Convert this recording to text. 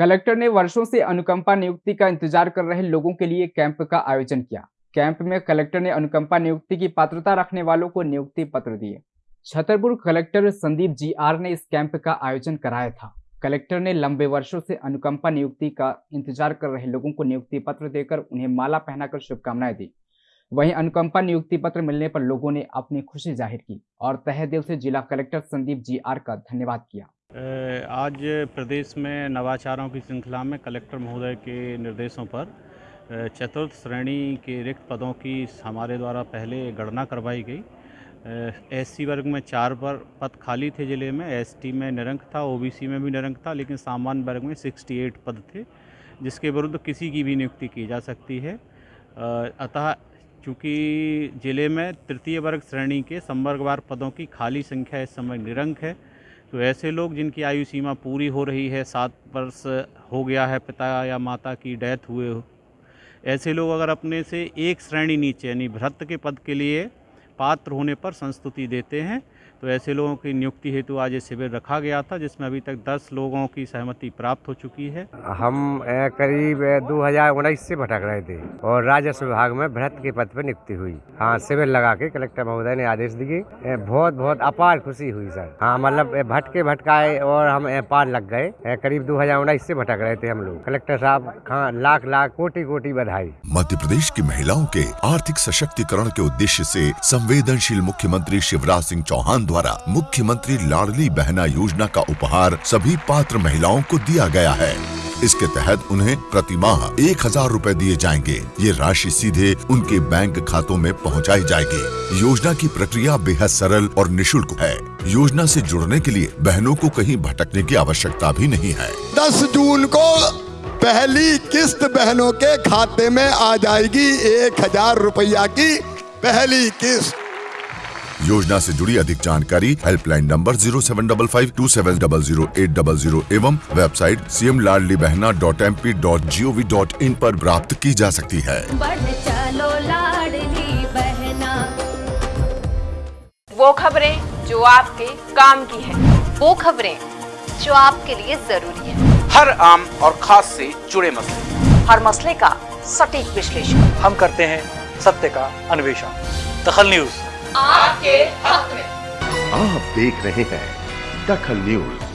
Collector ने वर्षों से अनुकंपा नियुक्ति का इंतज़ार कर रहे लोगों के लिए कैंप का आयोजन किया। कैंप में कलेक्टर ने अनुकंपा नियुक्ति की पात्रता रखने वालों को नियुक्ति पत्र दिए। Chhatarpur collector Sandeep G R ने इस कैंप का आयोजन कराया था। कलेक्टर ने लंबे वर्षों से अनुकंपा नियुक्ति का इंतज़ार कर रहे लोगों को नियुक्ति पत्र देकर उन्हें माला पहनाकर शुभकामनाएँ दी। वहीं अनुकंपा नियुक्ति पत्र मिलने पर लोगों ने अपनी खुशी ज़ाहिर की और तहे दिल से जिला कलेक्टर संदीप जी आर का धन्यवाद किया। आज प्रदेश में नवाचारों की श्रृंखला में कलेक्टर महोदय के निर्देशों पर चतुर्थ श्रेणी के रिक्त पदों की हमारे द्वारा पहले गणना करवाई गई। एससी वर्ग में चार पर पद खाली थे ज़िले में एसटी में निरंक था ओबीसी में भी निरंक था, लेकिन सामान्य वर्ग में 68 पद थे, जिसके विरुद्ध किसी की भी नियुक्ति की जा सकती है। अतः चूँकि ज़िले में तृतीय वर्ग श्रेणी के संवर्गवार पदों की खाली संख्या इस समय निरंक है तो ऐसे लोग जिनकी आयु सीमा पूरी हो रही है, सात वर्ष हो गया है पिता या माता की डेथ हुए हो, ऐसे लोग अगर अपने से एक श्रेणी नीचे, यानी भ्रत के पद के लिए पात्र होने पर संस्तुति देते हैं तो ऐसे लोगों की नियुक्ति हेतु आज ये शिविर रखा गया था जिसमें अभी तक 10 लोगों की सहमति प्राप्त हो चुकी है। हम करीब दो हज़ार उन्नीस से भटक रहे थे और राजस्व विभाग में भ्रत के पद पर नियुक्ति हुई। हाँ शिविर लगा के कलेक्टर महोदय ने आदेश दिए। बहुत बहुत अपार खुशी हुई सर। हाँ मतलब भटके भटकाए और हम पार लग गए। करीब दो हज़ार उन्नीस से भटक रहे थे हम लोग। कलेक्टर साहब हाँ लाख लाख कोटि कोटि बधाई। मध्य प्रदेश की महिलाओं के आर्थिक सशक्तिकरण के उद्देश्य ऐसी संवेदनशील मुख्यमंत्री शिवराज सिंह चौहान द्वारा मुख्यमंत्री लाडली बहना योजना का उपहार सभी पात्र महिलाओं को दिया गया है। इसके तहत उन्हें प्रति माह एक हज़ार रूपए दिए जाएँगे। ये राशि सीधे उनके बैंक खातों में पहुंचाई जाएगी। योजना की प्रक्रिया बेहद सरल और निशुल्क है। योजना से जुड़ने के लिए बहनों को कहीं भटकने की आवश्यकता भी नहीं है। दस जून को पहली किस्त बहनों के खाते में आ जाएगी एक हज़ार रुपया की पहली किस्त। योजना से जुड़ी अधिक जानकारी helpline number zero seven double five two seven double zero eight double zero एवं website C M Ladli Behna dot M P dot G O V dot in आरोप प्राप्त की जा सकती है। चलो लाडली बहना। वो खबरें जो आपके काम की है। वो खबरें जो आपके लिए ज़रूरी है। हर आम और खास से जुड़े मसले। हर मसले का सटीक विश्लेषण। हम करते हैं सत्य का अन्वेषण। दखल न्यूज़। आपके हक में। आप देख रहे हैं दखल न्यूज़।